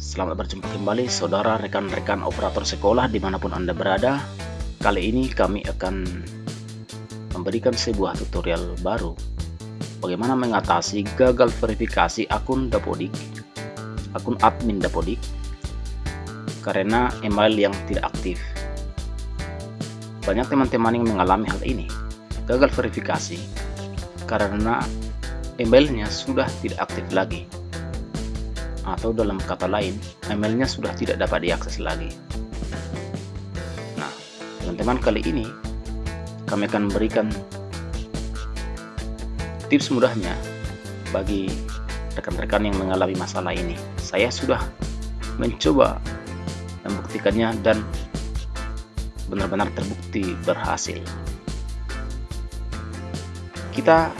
Selamat berjumpa kembali saudara rekan-rekan operator sekolah di mana pun Anda berada. Kali ini kami akan memberikan sebuah tutorial baru. Bagaimana mengatasi gagal verifikasi akun Dapodik Akun admin Dapodik Karena email yang tidak aktif. Banyak teman-teman yang mengalami hal ini Gagal verifikasi Karena emailnya sudah tidak aktif lagi atau dalam kata lain, emailnya sudah tidak dapat diakses lagi. Nah, teman-teman kali ini kami akan memberikan tips mudahnya bagi rekan-rekan yang mengalami masalah ini. Saya sudah mencoba membuktikannya dan benar-benar terbukti berhasil. Kita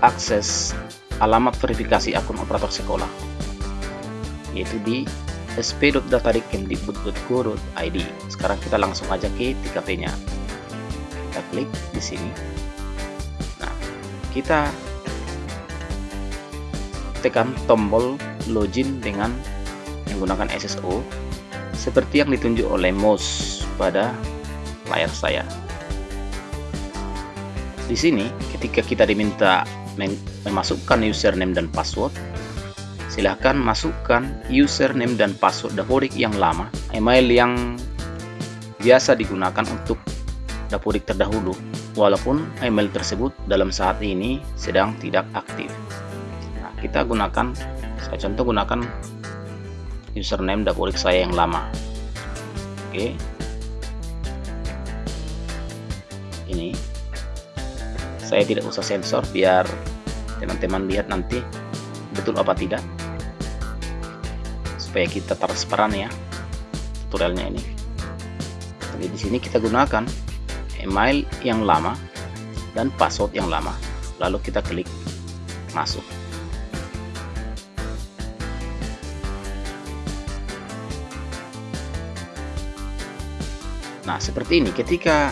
akses alamat verifikasi akun operator sekolah yaitu di sp.datarikmdikbud.go.id sekarang kita langsung aja ke TKP nya kita klik di sini. Nah kita tekan tombol login dengan menggunakan SSO seperti yang ditunjuk oleh mouse pada layar saya. Di sini ketika kita diminta memasukkan username dan password silahkan masukkan username dan password Dapodik yang lama, email yang biasa digunakan untuk Dapodik terdahulu, walaupun email tersebut dalam saat ini sedang tidak aktif. Nah, kita gunakan, saya contoh gunakan username Dapodik saya yang lama. Oke. Ini saya tidak usah sensor biar teman-teman lihat nanti betul apa tidak supaya kita transparan ya tutorialnya ini. Jadi di sini kita gunakan email yang lama dan password yang lama. Lalu kita klik masuk. Nah seperti ini. Ketika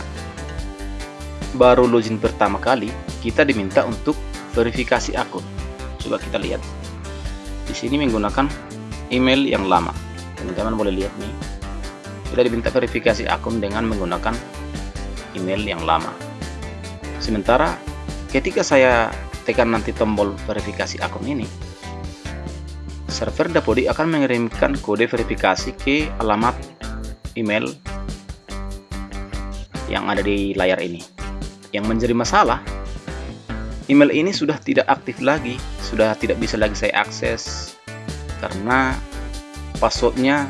baru login pertama kali kita diminta untuk verifikasi akun. Coba kita lihat. Di sini menggunakan email yang lama. Teman-teman boleh lihat nih. Kita diminta verifikasi akun dengan menggunakan email yang lama. Sementara ketika saya tekan nanti tombol verifikasi akun ini server Dapodi akan mengirimkan kode verifikasi ke alamat email yang ada di layar ini. Yang menjadi masalah email ini sudah tidak aktif lagi sudah tidak bisa lagi saya akses karena passwordnya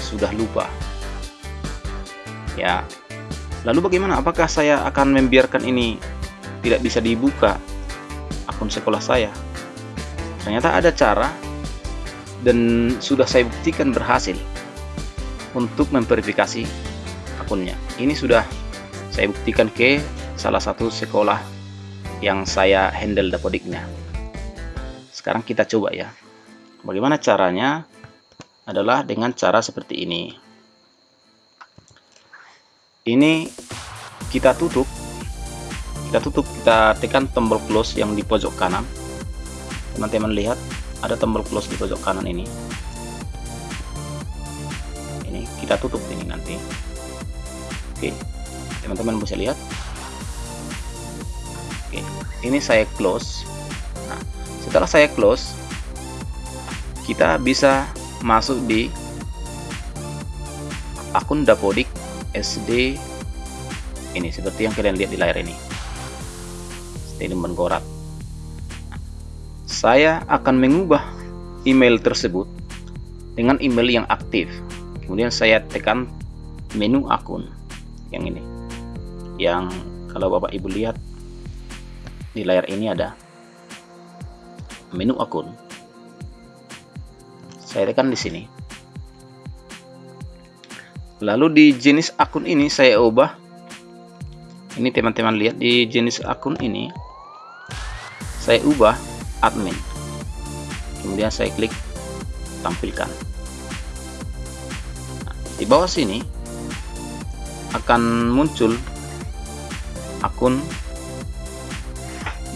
sudah lupa. Ya. Lalu bagaimana? Apakah saya akan membiarkan ini tidak bisa dibuka akun sekolah saya? Ternyata ada cara dan sudah saya buktikan berhasil untuk memverifikasi akunnya. Ini sudah saya buktikan ke salah satu sekolah yang saya handle dapodiknya. Sekarang kita coba ya Bagaimana caranya? Adalah dengan cara seperti ini. Ini kita tutup. Kita tutup, kita tekan tombol close yang di pojok kanan. Teman-teman lihat, ada tombol close di pojok kanan ini. Ini kita tutup ini nanti. Oke, teman-teman bisa lihat. Oke, ini saya close. Nah, setelah saya close, kita bisa masuk di akun Dapodik SD ini seperti yang kalian lihat di layar ini. Statement Gorat saya akan mengubah email tersebut dengan email yang aktif. Kemudian saya tekan menu akun yang ini. Yang kalau bapak ibu lihat di layar ini ada menu akun saya tekan di sini. Lalu di jenis akun ini saya ubah. Ini teman-teman lihat di jenis akun ini saya ubah admin. Kemudian saya klik tampilkan. Nah, di bawah sini akan muncul akun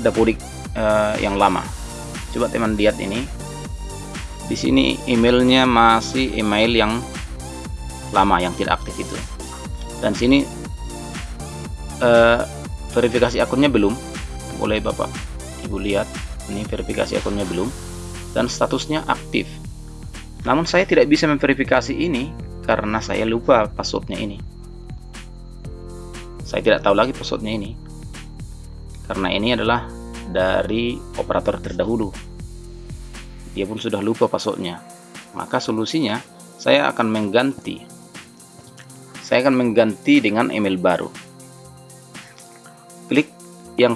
dapodik uh, yang lama. Coba teman lihat ini di sini emailnya masih email yang lama yang tidak aktif itu. Dan sini uh, verifikasi akunnya belum. Boleh bapak ibu lihat ini verifikasi akunnya belum. Dan statusnya aktif. Namun saya tidak bisa memverifikasi ini karena saya lupa passwordnya ini. Saya tidak tahu lagi passwordnya ini. Karena ini adalah dari operator terdahulu dia pun sudah lupa passwordnya. Maka solusinya saya akan mengganti. Saya akan mengganti dengan email baru. Klik yang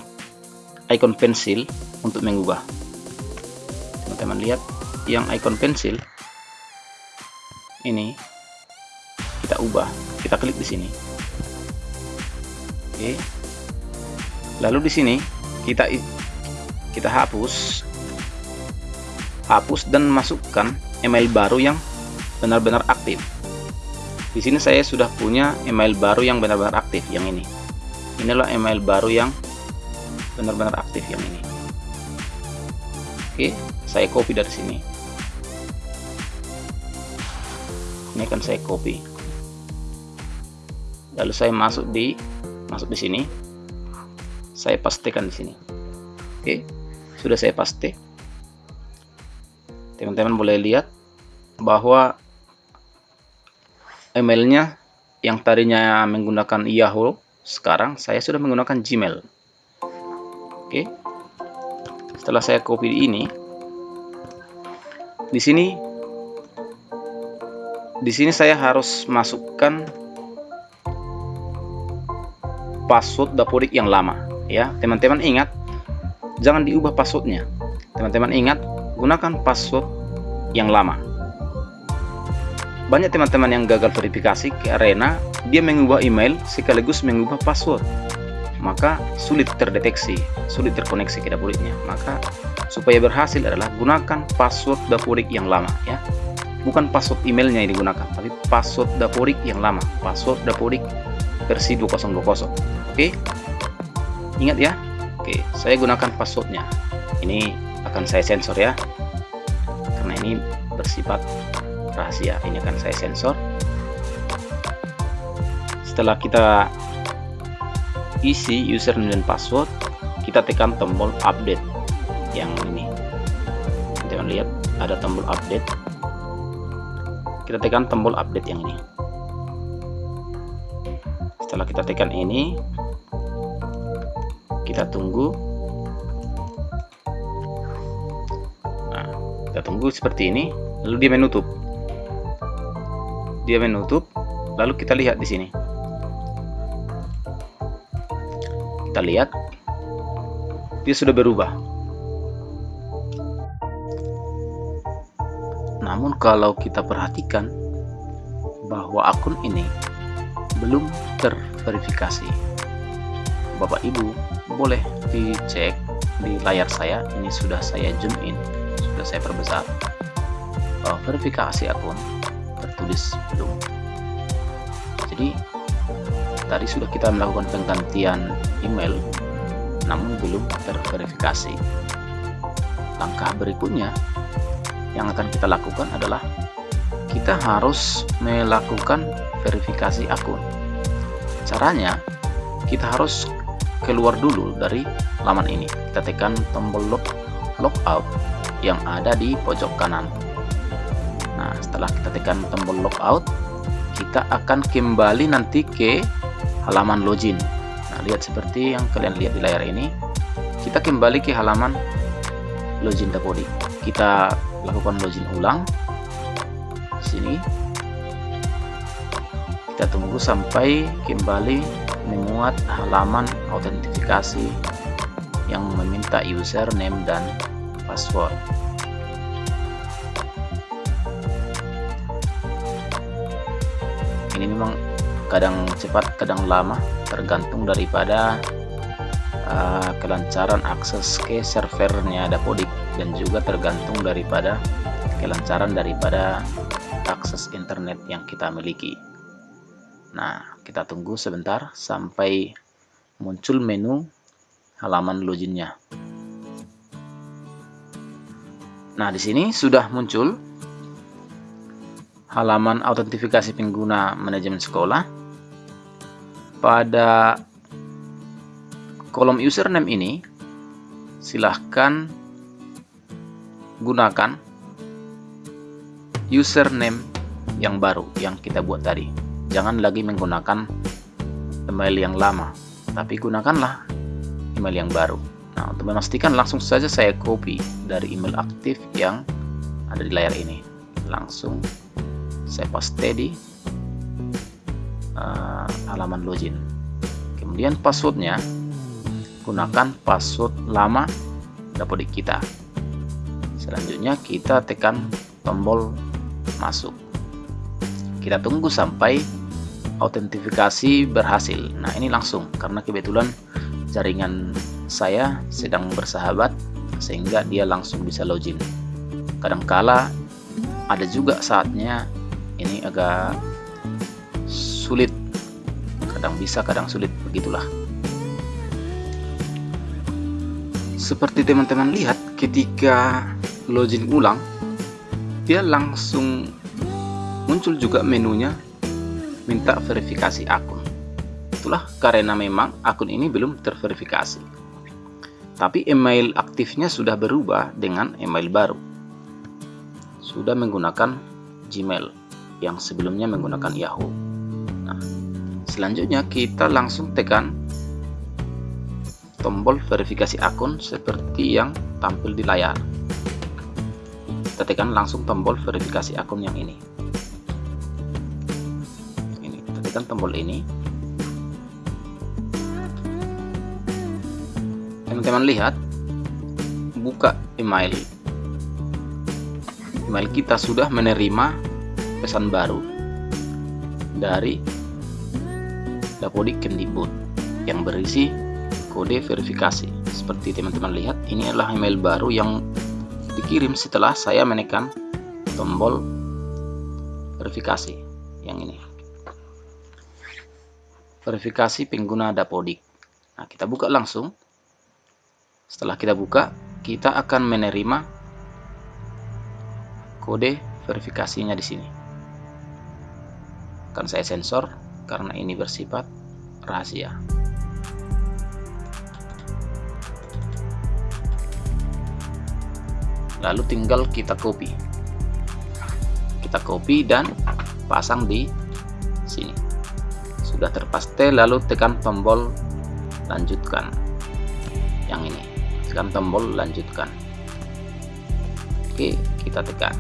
icon pensil untuk mengubah. Teman-teman lihat yang icon pensil ini kita ubah. Kita klik di sini. Oke. Lalu di sini kita kita hapus hapus dan masukkan email baru yang benar-benar aktif. Di sini saya sudah punya email baru yang benar-benar aktif yang ini. Inilah email baru yang benar-benar aktif yang ini. Oke, saya copy dari sini. Ini akan saya copy. Lalu saya masuk di masuk di sini. Saya pastikan di sini. Oke, sudah saya paste teman-teman boleh lihat bahwa emailnya yang tadinya menggunakan Yahoo sekarang saya sudah menggunakan Gmail. Oke. Setelah saya copy ini di sini di sini saya harus masukkan password dapodik yang lama ya. Teman-teman ingat jangan diubah passwordnya. Teman-teman ingat gunakan password yang lama. Banyak teman-teman yang gagal verifikasi karena dia mengubah email sekaligus mengubah password. Maka sulit terdeteksi, sulit terkoneksi ke dapuriknya. Maka supaya berhasil adalah gunakan password dapurik yang lama ya. Bukan password emailnya yang digunakan, tapi password dapurik yang lama, password dapurik versi 2020. Oke? Ingat ya. Oke, saya gunakan passwordnya. Ini akan saya sensor ya. Karena ini bersifat rahasia. Ini akan saya sensor. Setelah kita isi username dan password kita tekan tombol update yang ini. Jangan lihat ada tombol update. Kita tekan tombol update yang ini. Setelah kita tekan ini kita tunggu kita tunggu seperti ini lalu dia menutup dia menutup lalu kita lihat di sini. Kita lihat dia sudah berubah. Namun kalau kita perhatikan bahwa akun ini belum terverifikasi. Bapak Ibu boleh dicek di layar saya. Ini sudah saya zoom in sudah saya perbesar. Bahwa verifikasi akun tertulis belum. Jadi tadi sudah kita melakukan penggantian email namun belum terverifikasi. Langkah berikutnya yang akan kita lakukan adalah kita harus melakukan verifikasi akun. Caranya kita harus keluar dulu dari laman ini. Kita tekan tombol log logout yang ada di pojok kanan. Nah setelah kita tekan tombol logout kita akan kembali nanti ke halaman login. Nah lihat seperti yang kalian lihat di layar ini. Kita kembali ke halaman login Dapodi kita lakukan login ulang di sini. Kita tunggu sampai kembali memuat halaman autentifikasi meminta username dan password. Ini memang kadang cepat, kadang lama, tergantung daripada uh, kelancaran akses ke servernya Dapodik dan juga tergantung daripada kelancaran daripada akses internet yang kita miliki. Nah, kita tunggu sebentar sampai muncul menu halaman loginnya Nah, di sini sudah muncul halaman autentifikasi pengguna manajemen sekolah. Pada kolom username ini, silahkan gunakan username yang baru yang kita buat tadi. Jangan lagi menggunakan email yang lama, tapi gunakanlah email yang baru. Nah, untuk memastikan langsung saja saya copy dari email aktif yang ada di layar ini. Langsung saya paste di uh, halaman login. Kemudian passwordnya gunakan password lama Dapodik kita. Selanjutnya kita tekan tombol masuk. Kita tunggu sampai autentifikasi berhasil. Nah, ini langsung karena kebetulan jaringan saya sedang bersahabat sehingga dia langsung bisa login. Kadangkala ada juga saatnya ini agak sulit. Kadang bisa kadang sulit begitulah. Seperti teman-teman lihat ketika login ulang dia langsung muncul juga menunya minta verifikasi akun itulah karena memang akun ini belum terverifikasi. Tapi email aktifnya sudah berubah dengan email baru. Sudah menggunakan Gmail yang sebelumnya menggunakan Yahoo. Nah, selanjutnya kita langsung tekan tombol verifikasi akun seperti yang tampil di layar. Kita tekan langsung tombol verifikasi akun yang ini. Ini, kita tekan tombol ini teman-teman lihat buka email. Email kita sudah menerima pesan baru dari Dapodik Kemdikbud yang berisi kode verifikasi. Seperti teman-teman lihat ini adalah email baru yang dikirim setelah saya menekan tombol verifikasi yang ini. Verifikasi pengguna Dapodik. Nah kita buka langsung setelah kita buka, kita akan menerima kode verifikasinya di sini. Akan saya sensor karena ini bersifat rahasia. Lalu tinggal kita copy. Kita copy dan pasang di sini. Sudah terpaste lalu tekan tombol lanjutkan yang ini tekan tombol lanjutkan. Oke kita tekan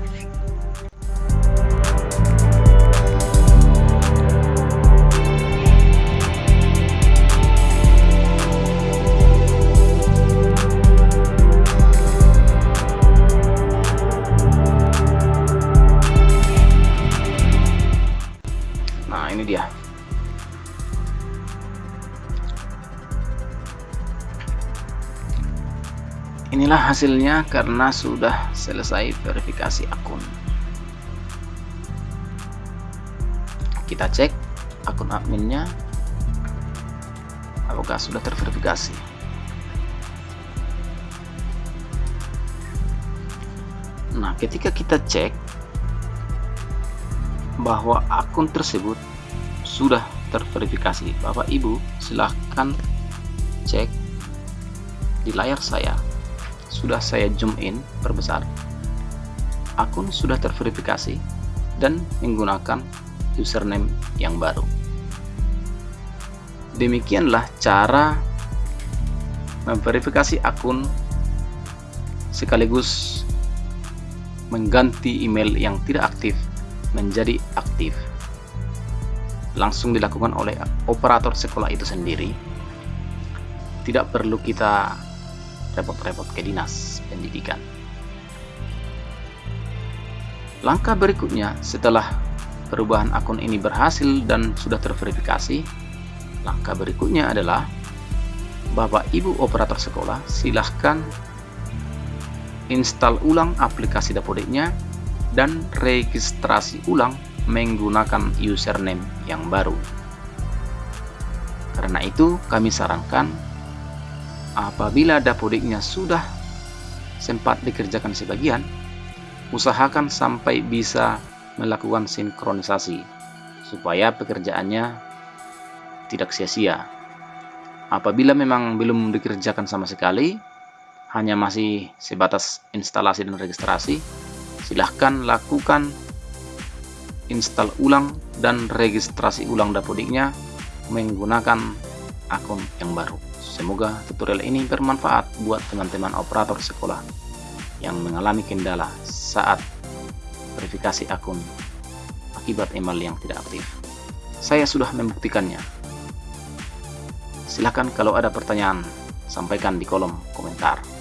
Inilah hasilnya karena sudah selesai verifikasi akun. Kita cek akun adminnya apakah sudah terverifikasi. Nah, ketika kita cek bahwa akun tersebut sudah terverifikasi, Bapak Ibu silahkan cek di layar saya sudah saya zoom in perbesar. Akun sudah terverifikasi dan menggunakan username yang baru. Demikianlah cara memverifikasi akun sekaligus mengganti email yang tidak aktif menjadi aktif. Langsung dilakukan oleh operator sekolah itu sendiri. Tidak perlu kita repot-repot ke dinas pendidikan. Langkah berikutnya setelah perubahan akun ini berhasil dan sudah terverifikasi, langkah berikutnya adalah Bapak Ibu operator sekolah silahkan install ulang aplikasi Dapodeknya dan registrasi ulang menggunakan username yang baru. Karena itu, kami sarankan apabila dapodiknya sudah sempat dikerjakan sebagian, usahakan sampai bisa melakukan sinkronisasi supaya pekerjaannya tidak sia-sia. Apabila memang belum dikerjakan sama sekali, hanya masih sebatas instalasi dan registrasi, silahkan lakukan install ulang dan registrasi ulang Dapodiknya menggunakan akun yang baru. Semoga tutorial ini bermanfaat buat teman-teman operator sekolah yang mengalami kendala saat verifikasi akun akibat email yang tidak aktif. Saya sudah membuktikannya. Silahkan kalau ada pertanyaan, sampaikan di kolom komentar.